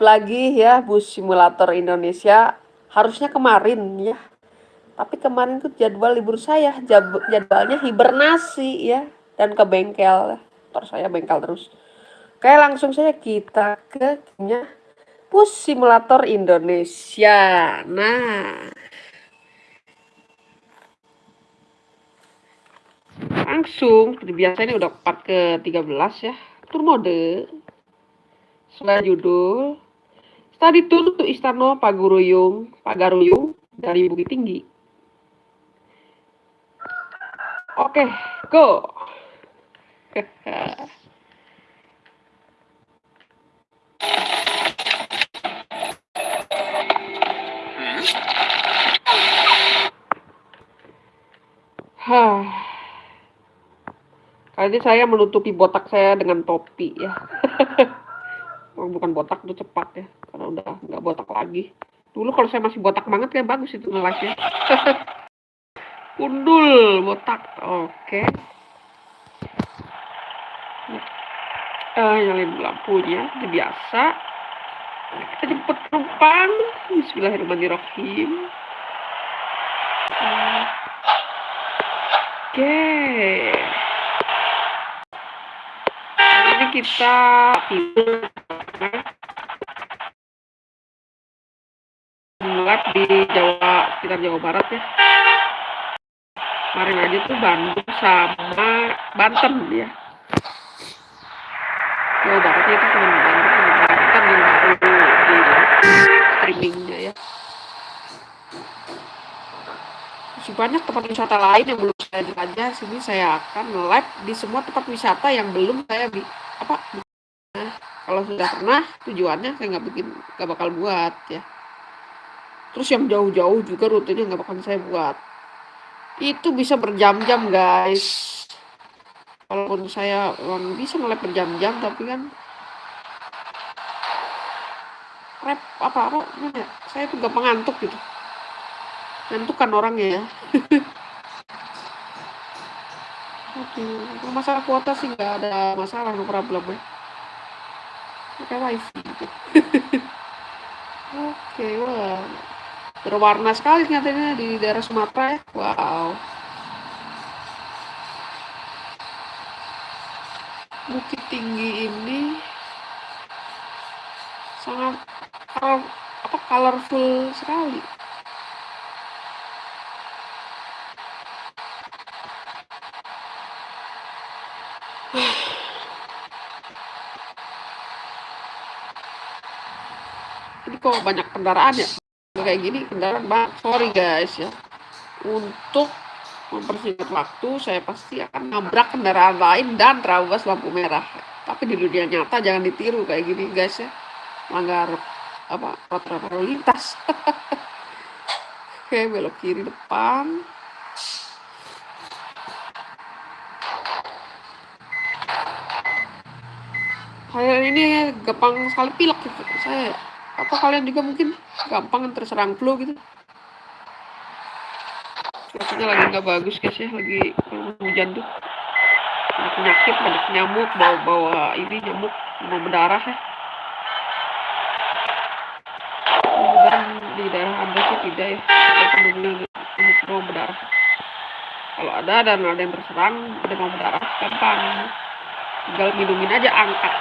lagi ya bus simulator Indonesia harusnya kemarin ya. Tapi kemarin tuh jadwal libur saya jadwalnya hibernasi ya dan ke bengkel. Terus saya bengkel terus. Oke langsung saja kita ke gamenya bus simulator Indonesia. Nah. Langsung seperti biasa ini udah part ke 13 ya. Tur mode sesuai judul Study Tour untuk Istana Paguruyung Pagaruyung dari Bukit Tinggi oke okay, go Hah. Kali ini saya menutupi botak saya dengan topi ya. oh, bukan botak itu cepat ya, karena udah nggak botak lagi. Dulu kalau saya masih botak banget kayak bagus itu ngelasnya. Undul botak, oke. Okay. Uh, nyalain lampunya, itu biasa. Kita jemput penumpang. Bismillahirrahmanirrahim. Oke. Okay. kita tidur di Jawa sekitar Jawa Barat ya. Kemarin aja tuh Bandung sama Banten ya. Jawa Barat itu cuma Bandung sama Banten yang baru di streamingnya ya. Masih banyak tempat wisata lain yang belum saya jelajah sini saya akan live di semua tempat wisata yang belum saya bi apa kalau sudah pernah tujuannya saya nggak bikin nggak bakal buat ya terus yang jauh-jauh juga rutenya nggak bakal saya buat. Itu bisa berjam-jam guys. Walaupun saya orang bisa mulai berjam-jam tapi kan rep apa apa ya, saya tuh gampang ngantuk gitu. Ngantuk kan orangnya ya. Aduh, masalah kuota sih nggak ada masalah, no problem ya. Pakai wifi. Berwarna sekali nyatanya di daerah Sumatera ya. Wow. Bukit tinggi ini sangat apa colorful sekali. ini kok banyak kendaraan ya kayak gini kendaraan banget sorry guys ya. Untuk mempersingkat waktu saya pasti akan nabrak kendaraan lain dan terabas lampu merah. Tapi di dunia nyata jangan ditiru kayak gini guys ya. Melanggar apa peraturan lalu lintas. Oke belok kiri depan. Saya ini gampang sekali pilek gitu. saya atau kalian juga mungkin gampang terserang flu gitu. Cuacanya lagi nggak bagus guys ya. Lagi hujan tuh. Ada penyakit banyak nyamuk bawa bawa ini nyamuk mau berdarah ya. Mudah di daerah anda sih tidak ya. Ada nyamuk mau berdarah. Kalau ada dan ada yang terserang ada mau berdarah gampang. Tinggal minumin aja angkat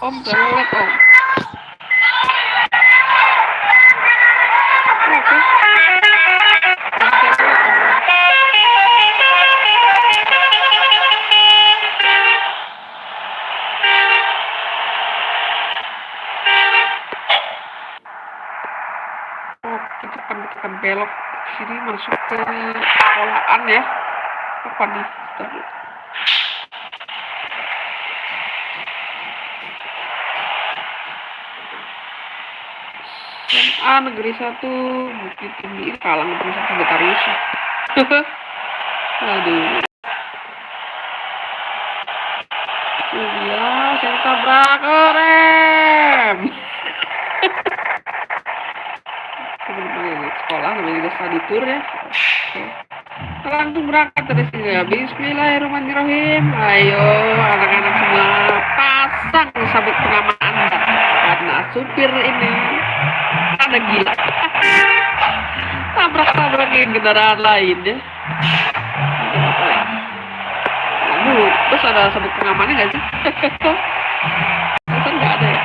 om belok om belok sini masuk ke sekolahan ya. Apa nih. SMA negeri satu Bukit Tinggi kalang negeri satu Betarius. Aduh. Itu dia saya tabrak rem sekolah namanya juga study tour ya. Oke. langsung berangkat dari sini. Ya Bismillahirrahmanirrahim. Ayo anak-anak semua pasang sabuk pengaman anda. Karena supir ini ada gila tabrak-tabrakin kendaraan lain ya Aduh, terus ada sabuk pengamannya nggak sih? Kan nggak ada ya?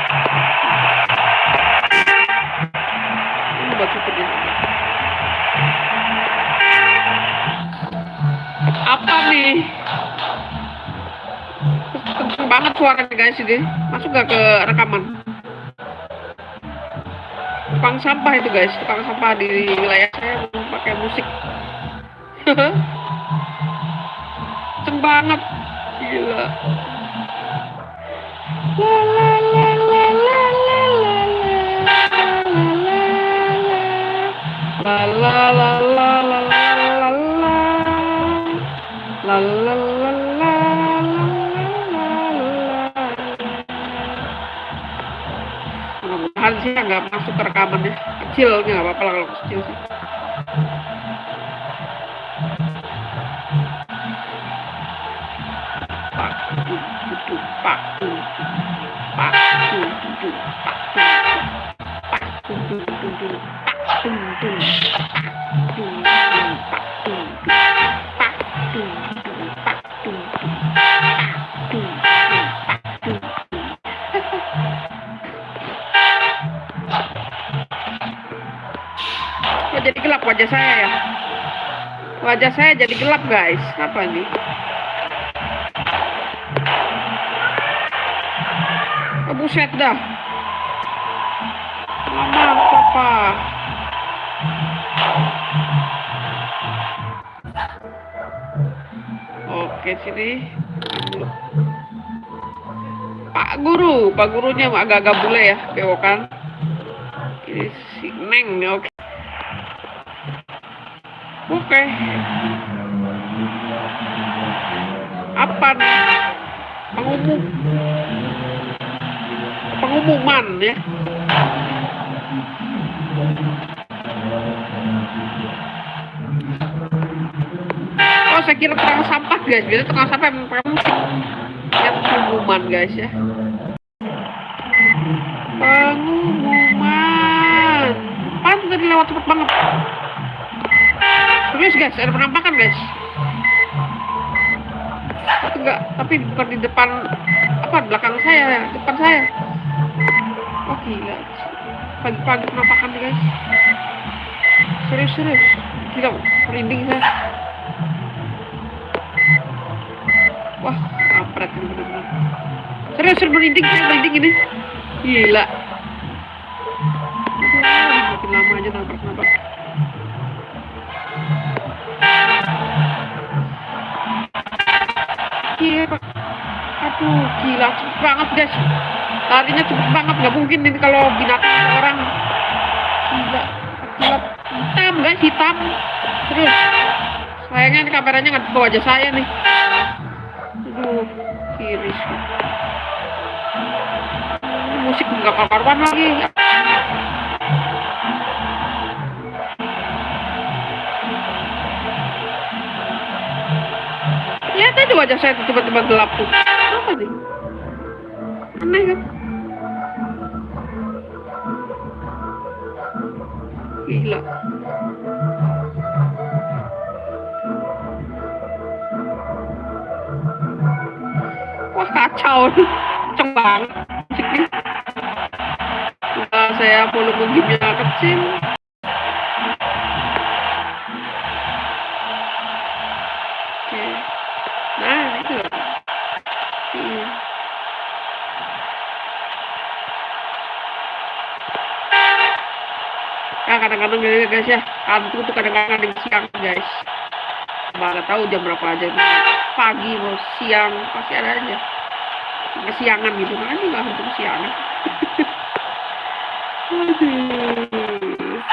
Ini buat supir ini. Apa nih? Kenceng banget suaranya guys ini. Masuk nggak ke rekaman? Tukang sampah itu guys, tukang sampah di wilayah saya pakai musik. Kenceng banget. Gila. La la la la la la la la la la la la nggak masuk ke rekamannya kecil nggak apa-apa lah kalau kecil sih pak tutu wajah saya ya? Wajah saya jadi gelap guys. Apa ini? Oh, buset dah. Mama, papa. Oke, sini. Pak Guru, Pak Gurunya agak-agak bule ya, bewokan. Ini si Neng nih, oke. Oke. Apa? Pengumum. Pengumuman ya. Oh, saya kira tukang sampah guys. Biasanya tukang sampah pakai musik. Lihat pengumuman guys ya. Pengumuman. Pantes tadi lewat cepet banget. Serius guys, ada penampakan guys. Enggak, tapi bukan di depan apa belakang saya, depan saya. Oh gila. Pagi-pagi penampakan guys. Serius serius. Gila, merinding saya. Wah, kampret ini benar-benar. Serius, serius merinding, merinding ini. Gila. Gila, cepet banget guys. Larinya cepet banget, nggak mungkin ini kalau binatang orang. Gila, gila, hitam guys, hitam. Terus, sayangnya ini kameranya nggak ke wajah saya nih. Aduh, kiris. Ini musik nggak karuan lagi. Lihat aja wajah saya tiba-tiba gelap tuh. Aneh kan? Gila. Wah kacau. Kenceng banget musiknya. Nah, saya volume gamenya kecil. Oke. Nah, itu. Iya. Ya kadang-kadang ya guys ya, kantor tuh kadang-kadang ada siang guys. Mana tahu jam berapa aja itu. Pagi mau siang pasti ada aja. Kesiangan gitu kan juga hantu kesiangan. Aduh.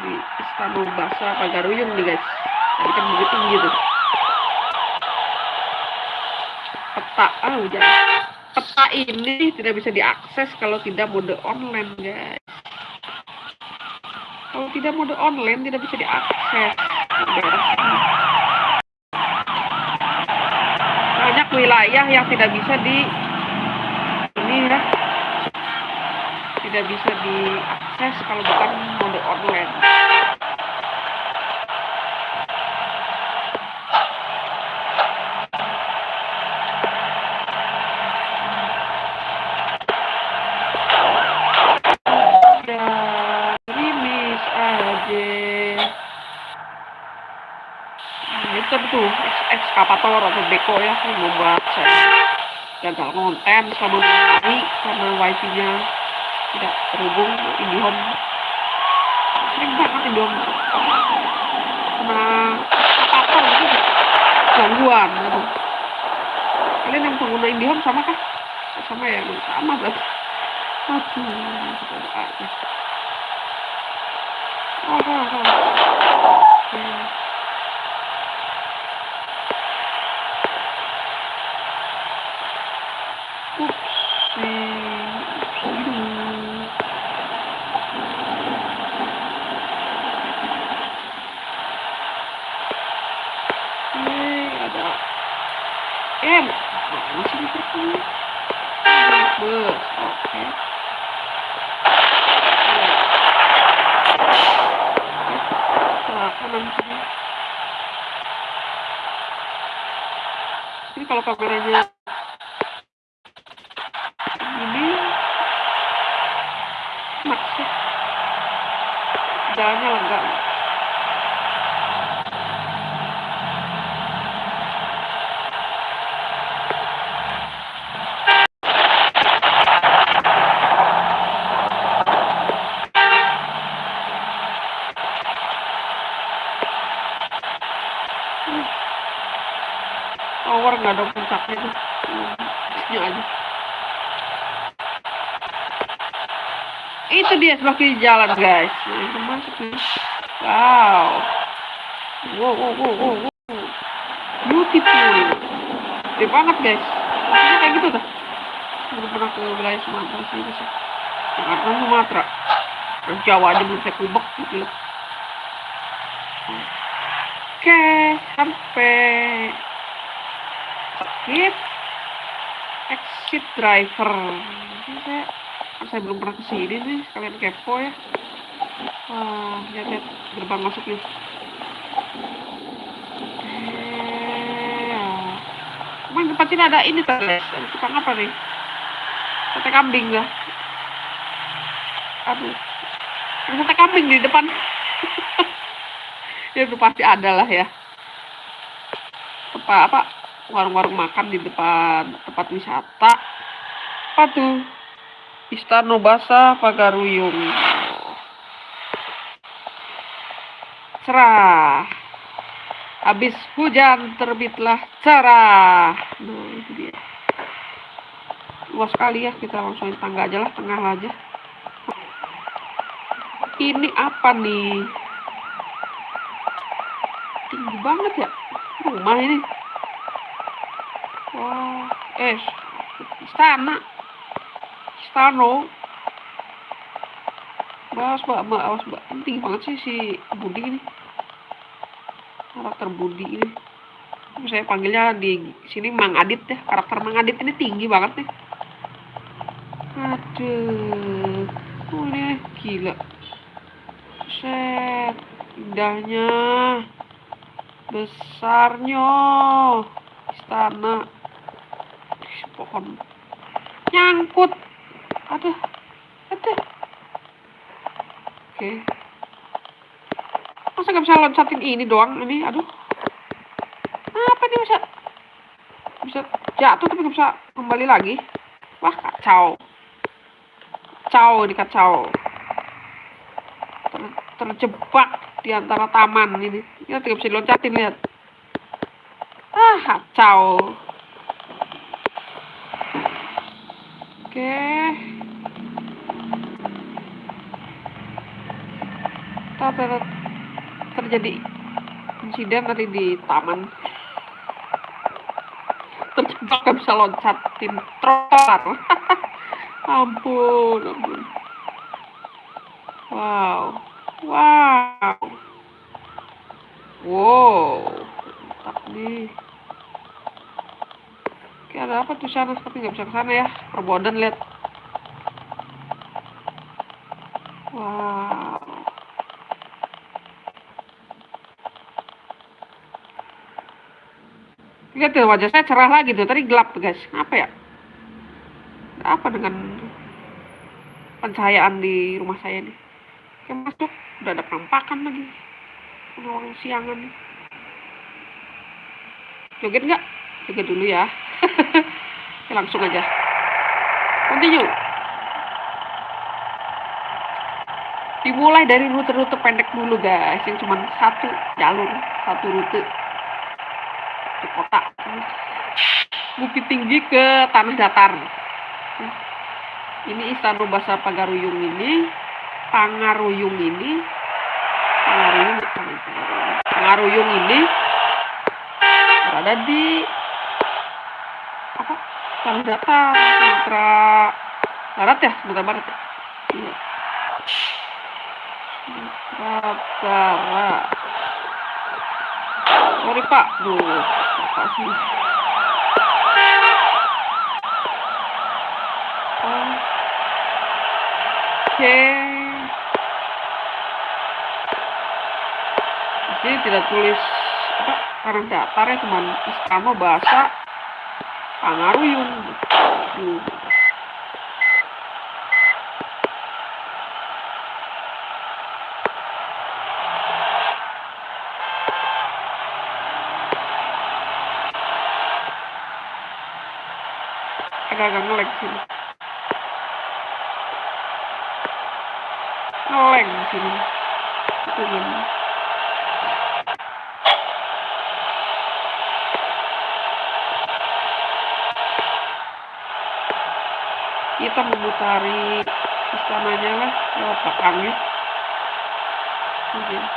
Di Istana Bahasa Pagaruyung nih guys. Tadi kan begitu gitu. Peta, ah hujan. Peta ini tidak bisa diakses kalau tidak mode online guys. Kalau tidak mode online tidak bisa diakses. banyak wilayah yang tidak bisa di ini ya tidak bisa diakses kalau bukan mode online ekskavator atau beko ya yang membuat saya gagal konten selama hari karena wifi-nya tidak terhubung IndiHome. Sering banget IndiHome. Kena apa gitu gangguan gitu. kalian yang pengguna IndiHome sama kah? Sama ya sama berarti. Aduh kita aja oh, oh, oh. Hmm. kalau kameranya ini maksud jalannya enggak nggak ada puncaknya tuh ya aja kiri jalan guys. Wow. Wow wow wow wow, beautiful. Gede banget guys. Maksudnya kayak gitu tuh. Belum pernah ke wilayah Sumatera sih guys. Jakarta Sumatera. Terus Jawa aja belum saya kubek gitu Oke, sampai exit exit driver. Saya saya belum pernah ke sini nih kalian kepo ya. Wah lihat lihat gerbang masuk nih. Emang tempat sini ada ini tadi tukang apa nih? Sate kambing lah aduh. Ada sate kambing di depan. Ya itu pasti ada lah ya. Apa apa? Warung-warung makan di depan tempat wisata. Apa tuh Istana Basah Pagaruyung. Cerah. Habis hujan terbitlah cerah. Luas sekali ya kita langsung tangga aja lah tengah aja. Ini apa nih? Tinggi banget ya? Rumah ini. Oh, eh, istana. Istano. Bos, mbak, mbak, awas, mbak. Penting banget sih si Budi ini. Karakter Budi ini. Saya panggilnya di sini Mang Adit ya. Karakter Mang Adit ini tinggi banget nih. Aduh. Oh, ini gila. Set. Indahnya. Besarnya. Istana pohon nyangkut oke. Masa gak bisa loncatin ini doang ini? Aduh. Apa nih bisa? Bisa jatuh tapi gak bisa kembali lagi? Wah kacau. Kacau ini kacau. Ter, terjebak di antara taman ini. Ya tidak bisa loncatin lihat. Ah kacau. Oke. Ter terjadi insiden tadi di taman. Terjebak gak bisa loncatin trotoar. ampun, ampun. Wow. Wow. Wow, mantap nih. Oke, ada apa tuh sana? Tapi nggak bisa ke sana ya. Perbodan lihat. Wow. Lihat tuh wajah saya cerah lagi tuh. Tadi gelap tuh guys. Apa ya? Apa dengan pencahayaan di rumah saya nih? Kayak masuk udah ada penampakan lagi. Orang siangan nih. Joget nggak? Joget dulu ya. Oke, langsung aja. Continue. Dimulai dari rute-rute pendek dulu guys, yang cuma satu jalur, satu rute kota. Bukit Tinggi ke Tanah Datar. Ini Istana Bahasa Pagaruyung ini, Pangaruyung ini, Pangaruyung, Pangaruyung ini berada di apa? Tanah Datar, Sumatera Barat ya, Sumatera Barat. Ya? Iya. Sumatera Barat. Sorry Pak, duh, apa sih? Oke. Sini tidak tulis apa karena datarnya cuma istana bahasa Pangaruyung. Duh. Agak-agak ngelag sini. Ngelag sini. Itu kan. Kita memutari istananya lah lewat belakangnya. Oke.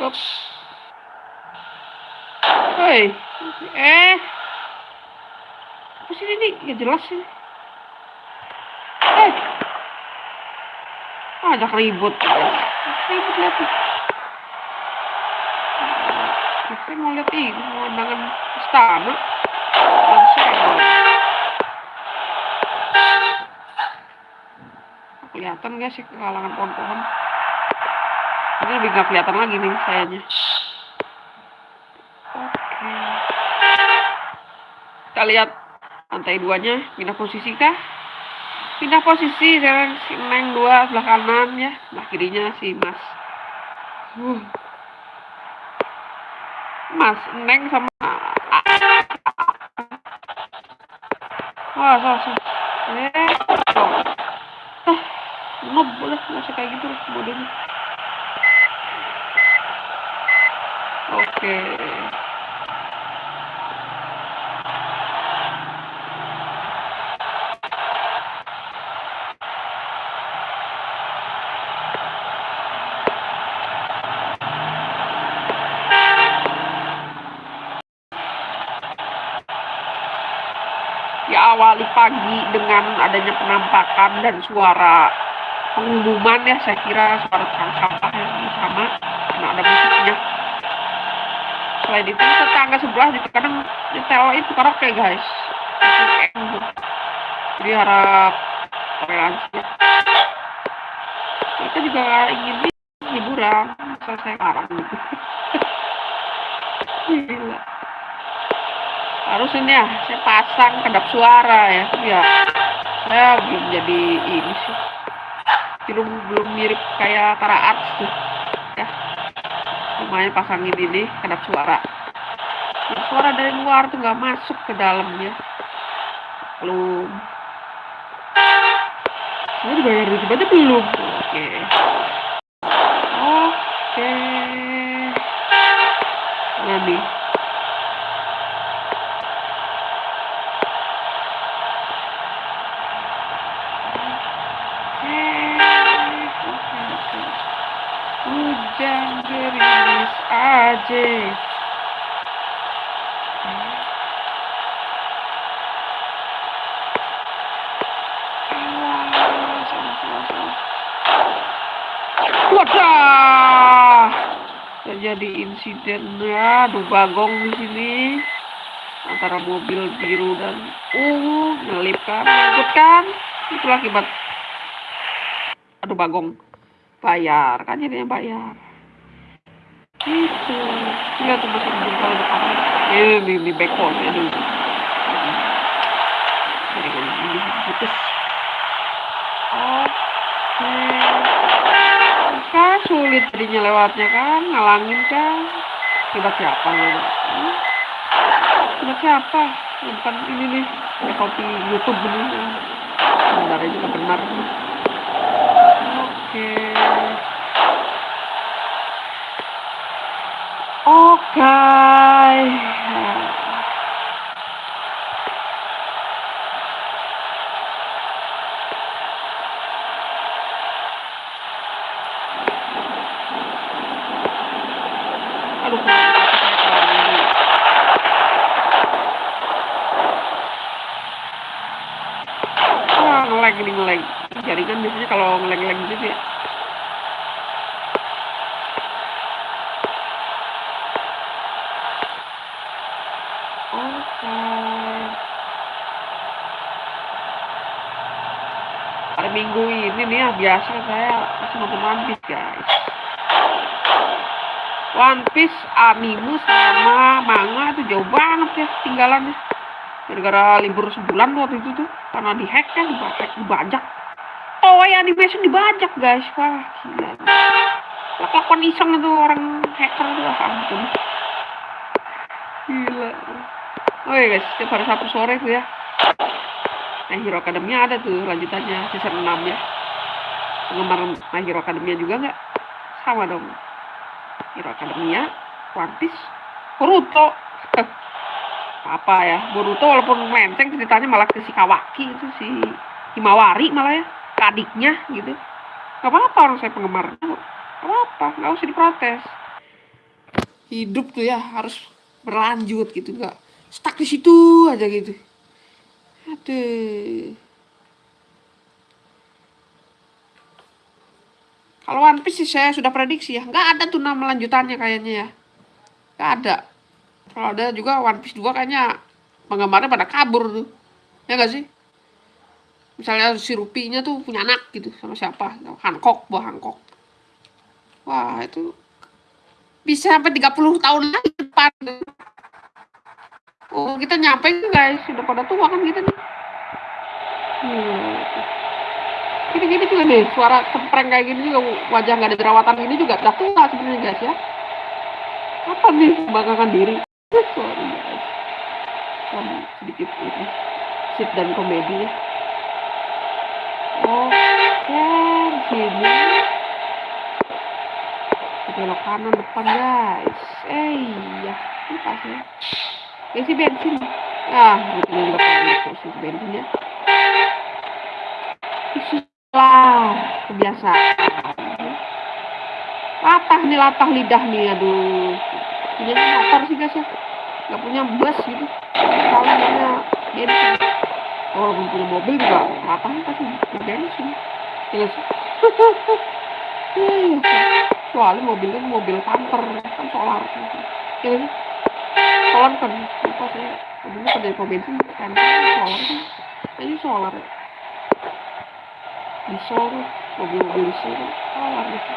Ups. Hei, eh, apa sih ini? Gak jelas sih. Eh, ah, ajak ribut. Ribut tuh. Saya mau lihat ini, pemandangan istana. Dan saya kelihatan gak sih kalangan pohon-pohon? Ini lebih gak kelihatan lagi nih sayanya. Kita lihat lantai duanya pindah posisi kah? Pindah posisi sekarang si Neng dua sebelah kanan ya, sebelah kirinya si Mas. Uh. Mas Neng sama Wah, salah, salah. Eh, oh. Ah, nggak usah kayak gitu modenya. Oke. Diawali pagi dengan adanya penampakan dan suara pengumuman ya saya kira suara tukang sampah yang sama karena ada musiknya selain itu tetangga sebelah juga kadang nyetel itu karaoke guys. Jadi harap toleransi. Kita juga ingin hiburan selesai larang. Gitu gila. Harus ini ya saya pasang kedap suara ya. Ya saya belum jadi ini sih. Belum belum mirip kayak Tara Arts tuh lumayan pasangin ini kedap suara. Kedap suara dari luar tuh nggak masuk ke dalamnya. Belum. Saya dibayar duit aja belum. Oke. Oke. nah nih hujan gerimis aja Wadah! Terjadi insiden ya, aduh bagong di sini antara mobil biru dan ungu nyelip kan, kan? Itu akibat aduh bagong bayar kan jadinya bayar itu lihat tuh masih jempol depan ini di, di backbone ya dulu jadi putus sulit jadinya lewatnya kan ngalangin kan. Tiba siapa tiba siapa? Bukan ini nih ya, kopi YouTube ini. Benar juga benar oke oke aduh Wah, ngelag ini ngelag. Jaringan biasanya kalau ngelag-ngelag gitu ya. Oke. Pada minggu ini nih ya biasa saya masih nonton One Piece guys. One Piece, anime sama manga itu jauh banget ya tinggalannya. Gara-gara libur sebulan waktu itu tuh karena dihack kan dihack dibajak. Oh ya animation dibajak guys, wah gila. Lakukan iseng itu orang hacker tuh, ah, ampun. Gila. Oh ya guys, setiap hari Sabtu sore tuh ya. Nah Hero Academy ada tuh lanjutannya season 6 ya. Penggemar My Hero Academia juga nggak? Sama dong. Hero Academia, One Piece, Boruto. apa ya, Boruto walaupun melenceng ceritanya malah ke si Kawaki itu si Himawari malah ya, ke adiknya gitu. Gak apa-apa orang saya penggemar. Gak apa-apa, gak usah diprotes. Hidup tuh ya harus berlanjut gitu, nggak stuck di situ aja gitu. Aduh. Kalau One Piece sih saya sudah prediksi ya, nggak ada tuh nama lanjutannya kayaknya ya. Nggak ada. Kalau ada juga One Piece 2 kayaknya penggemarnya pada kabur tuh. Ya nggak sih? Misalnya si Rupinya tuh punya anak gitu sama siapa? Hancock, buah Hancock. Wah, itu bisa sampai 30 tahun lagi depan. Oh, kita nyampe guys, sudah pada tua kan kita nih. Hmm. Gini-gini juga nih, suara cempreng kayak gini juga wajah nggak ada jerawatan ini juga udah tua sebenarnya guys ya. Apa nih membanggakan diri? Sorry guys. Kan sedikit ini sit dan komedi ya. Oke, sini. Belok kanan depan guys. Eh iya, ini pas ya. Isi bensin. Ah, mungkin juga panik isi bensinnya. Isi lah, kebiasaan. Latah nih, latah lidah nih, aduh. Punya motor sih guys ya. Gak punya bus gitu. Kalau punya bensin. Kalau belum punya mobil juga latahnya pasti bensin. Ya sih. Soalnya mobilnya mobil camper kan solar. Ya sih solar kan saya dulu pada pom bensin kan solar kan ini solar diesel mobil-mobil diesel solar gitu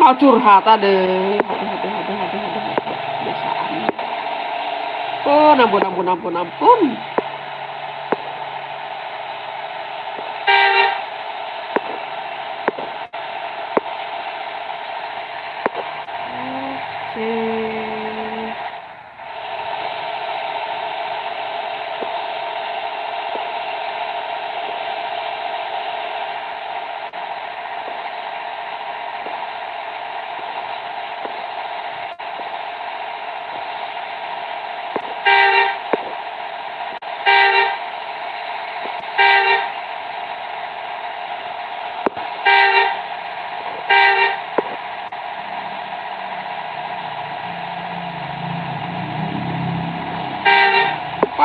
mau curhat ada ada ada ada ada biasaan oh ampun ampun ampun ampun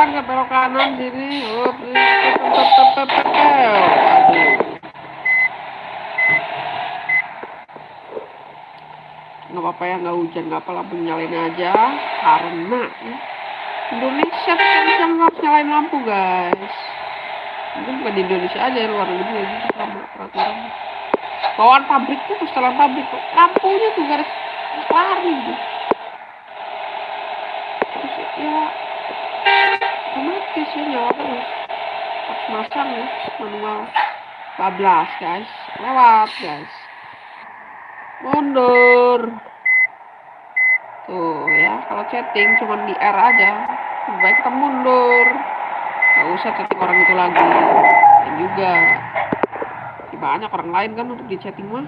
depan ke belok kanan sini. Up, tep, tep, tep, tep, tep. Aduh. Nggak apa-apa ya nggak hujan nggak apa lampu nyalain aja. Karena ya, Indonesia tuh bisa harus nyalain lampu guys. Mungkin bukan di Indonesia aja luar negeri ya gitu sama peraturan. Bawaan pabrik tuh setelah pabrik tuh. Lampunya tuh garis lari gitu terus ya otomatis ya nyala terus. Harus masang ya manual. Bablas guys. Lewat guys mundur. Tuh ya kalau chatting cuma di R aja baik kita mundur. Nggak usah chatting orang itu lagi. Dan juga ya, banyak orang lain kan untuk di chatting mah.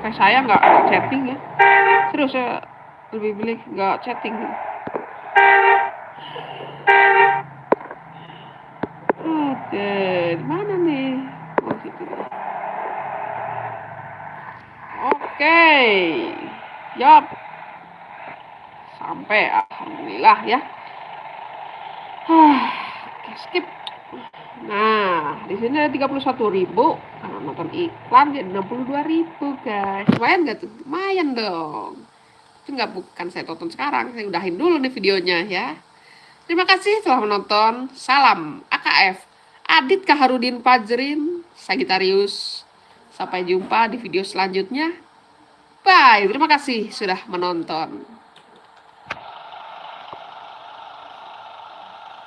Kayak saya nggak chatting ya. Serius saya lebih pilih nggak chatting. Oke di mana nih? Oh situ oke. Yap. Sampai alhamdulillah ya. Oke skip. Nah di sini ada 31.000 karena nonton iklan jadi 62.000 guys. Lumayan gak tuh? Lumayan dong. Itu nggak bukan saya tonton sekarang saya udahin dulu nih videonya ya. Terima kasih telah menonton. Salam AKF Adit Kaharudin Pajrin Sagitarius sampai jumpa di video selanjutnya bye. Terima kasih sudah menonton